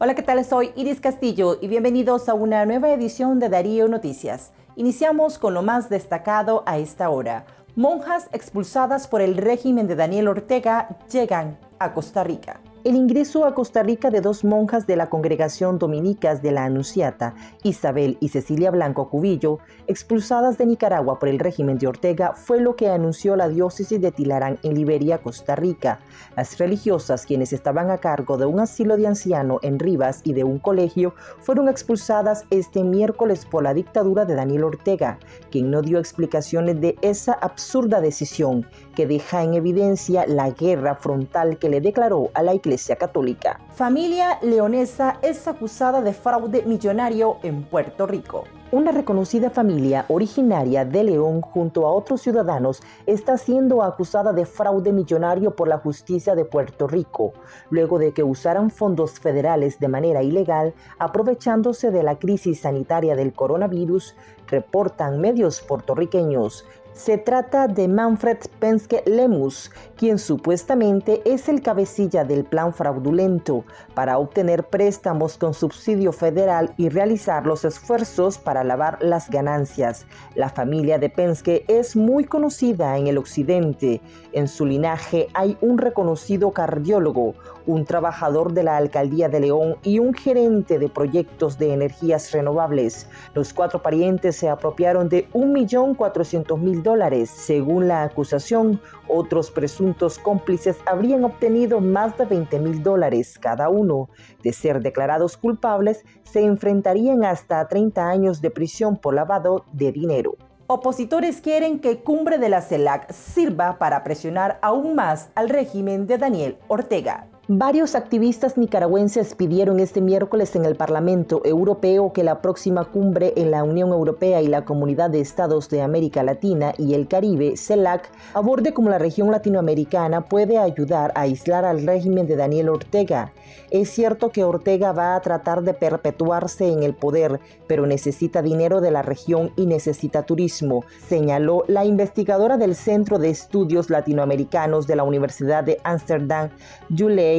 Hola, ¿qué tal? Soy Iris Castillo y bienvenidos a una nueva edición de Darío Noticias. Iniciamos con lo más destacado a esta hora. Monjas expulsadas por el régimen de Daniel Ortega llegan a Costa Rica el ingreso a Costa Rica de dos monjas de la congregación dominicas de la Anunciata, Isabel y Cecilia Blanco Cubillo, expulsadas de Nicaragua por el régimen de Ortega, fue lo que anunció la diócesis de Tilarán en Liberia, Costa Rica. Las religiosas, quienes estaban a cargo de un asilo de anciano en Rivas y de un colegio, fueron expulsadas este miércoles por la dictadura de Daniel Ortega, quien no dio explicaciones de esa absurda decisión que deja en evidencia la guerra frontal que le declaró a la Católica. Familia leonesa es acusada de fraude millonario en Puerto Rico. Una reconocida familia originaria de León junto a otros ciudadanos está siendo acusada de fraude millonario por la justicia de Puerto Rico, luego de que usaran fondos federales de manera ilegal aprovechándose de la crisis sanitaria del coronavirus, reportan medios puertorriqueños. Se trata de Manfred Penske Lemus, quien supuestamente es el cabecilla del plan fraudulento para obtener préstamos con subsidio federal y realizar los esfuerzos para lavar las ganancias. La familia de Penske es muy conocida en el occidente. En su linaje hay un reconocido cardiólogo, un trabajador de la alcaldía de León y un gerente de proyectos de energías renovables. Los cuatro parientes se apropiaron de 1.400.000 dólares. Según la acusación, otros presuntos cómplices habrían obtenido más de 20 mil dólares cada uno. De ser declarados culpables, se enfrentarían hasta 30 años de prisión por lavado de dinero. Opositores quieren que Cumbre de la CELAC sirva para presionar aún más al régimen de Daniel Ortega. Varios activistas nicaragüenses pidieron este miércoles en el Parlamento Europeo que la próxima cumbre en la Unión Europea y la Comunidad de Estados de América Latina y el Caribe, CELAC, aborde cómo la región latinoamericana puede ayudar a aislar al régimen de Daniel Ortega. Es cierto que Ortega va a tratar de perpetuarse en el poder, pero necesita dinero de la región y necesita turismo, señaló la investigadora del Centro de Estudios Latinoamericanos de la Universidad de Ámsterdam, Julie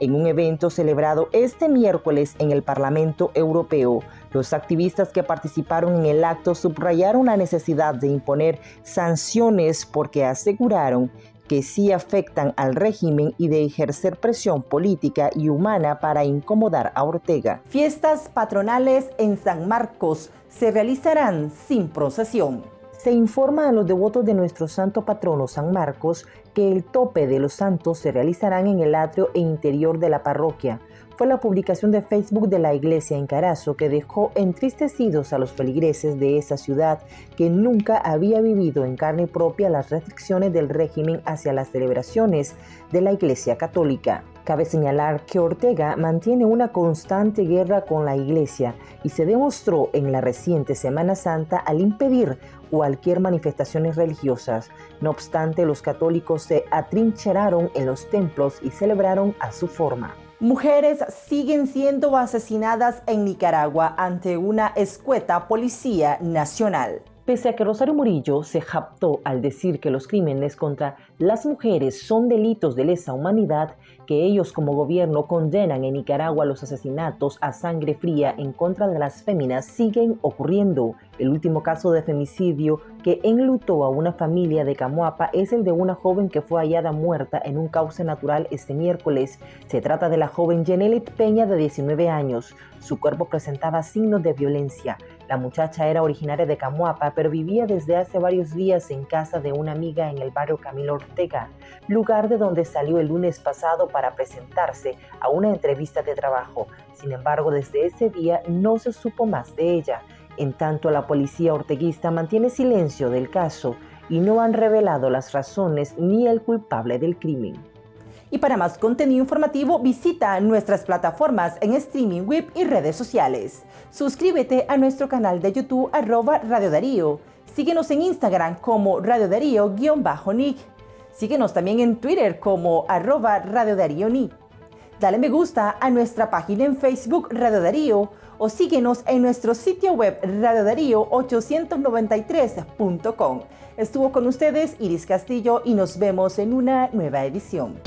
en un evento celebrado este miércoles en el Parlamento Europeo. Los activistas que participaron en el acto subrayaron la necesidad de imponer sanciones porque aseguraron que sí afectan al régimen y de ejercer presión política y humana para incomodar a Ortega. Fiestas patronales en San Marcos se realizarán sin procesión. Se informa a los devotos de nuestro santo patrono San Marcos que el tope de los santos se realizarán en el atrio e interior de la parroquia. Fue la publicación de Facebook de la iglesia en Carazo que dejó entristecidos a los feligreses de esa ciudad que nunca había vivido en carne propia las restricciones del régimen hacia las celebraciones de la iglesia católica. Cabe señalar que Ortega mantiene una constante guerra con la Iglesia y se demostró en la reciente Semana Santa al impedir cualquier manifestaciones religiosas. No obstante, los católicos se atrincheraron en los templos y celebraron a su forma. Mujeres siguen siendo asesinadas en Nicaragua ante una escueta policía nacional. Pese a que Rosario Murillo se japtó al decir que los crímenes contra las mujeres son delitos de lesa humanidad, que ellos como gobierno condenan en Nicaragua los asesinatos a sangre fría en contra de las féminas siguen ocurriendo. El último caso de femicidio que enlutó a una familia de Camuapa es el de una joven que fue hallada muerta en un cauce natural este miércoles. Se trata de la joven Jenelit Peña de 19 años. Su cuerpo presentaba signos de violencia. La muchacha era originaria de Camuapa, pero vivía desde hace varios días en casa de una amiga en el barrio Camilo Ortega, lugar de donde salió el lunes pasado para presentarse a una entrevista de trabajo. Sin embargo, desde ese día no se supo más de ella. En tanto, la policía orteguista mantiene silencio del caso y no han revelado las razones ni el culpable del crimen. Y para más contenido informativo visita nuestras plataformas en streaming web y redes sociales. Suscríbete a nuestro canal de YouTube arroba Radio Darío. Síguenos en Instagram como Radio Darío-Nick. Síguenos también en Twitter como arroba Radio Darío Nick. Dale me gusta a nuestra página en Facebook Radio Darío o síguenos en nuestro sitio web radiodarío893.com. Estuvo con ustedes Iris Castillo y nos vemos en una nueva edición.